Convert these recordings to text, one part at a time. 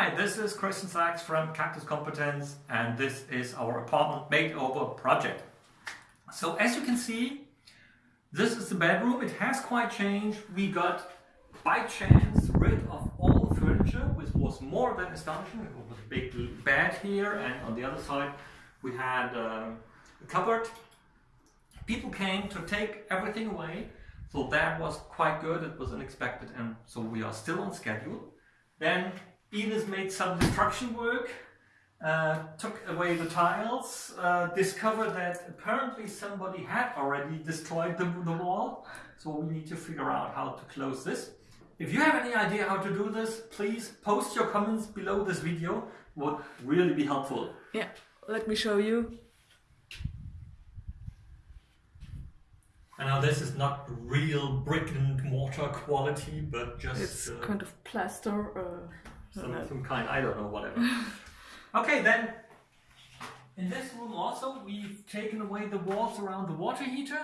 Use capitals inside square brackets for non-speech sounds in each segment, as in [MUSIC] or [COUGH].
Hi, this is Christian Sachs from Cactus Competence and this is our apartment makeover project. So as you can see, this is the bedroom. It has quite changed. We got, by chance, rid of all the furniture, which was more than astonishing. It was a big bed here and on the other side we had um, a cupboard. People came to take everything away. So that was quite good. It was unexpected and so we are still on schedule. Then Ines made some destruction work, uh, took away the tiles, uh, discovered that apparently somebody had already destroyed the, the wall. So we need to figure out how to close this. If you have any idea how to do this, please post your comments below this video. Would really be helpful. Yeah, let me show you. And now this is not real brick and mortar quality, but just It's uh, kind of plaster. Uh, some, uh, some kind, I don't know, whatever. [LAUGHS] okay, then in this room also we've taken away the walls around the water heater,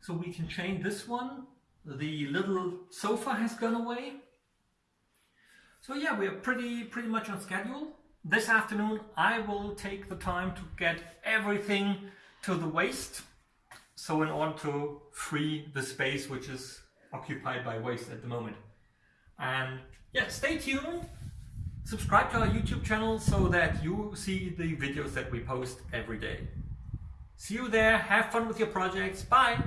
so we can change this one. The little sofa has gone away. So yeah, we're pretty pretty much on schedule. This afternoon I will take the time to get everything to the waste. So in order to free the space which is occupied by waste at the moment. And yeah, stay tuned. Subscribe to our YouTube channel so that you see the videos that we post every day. See you there. Have fun with your projects. Bye.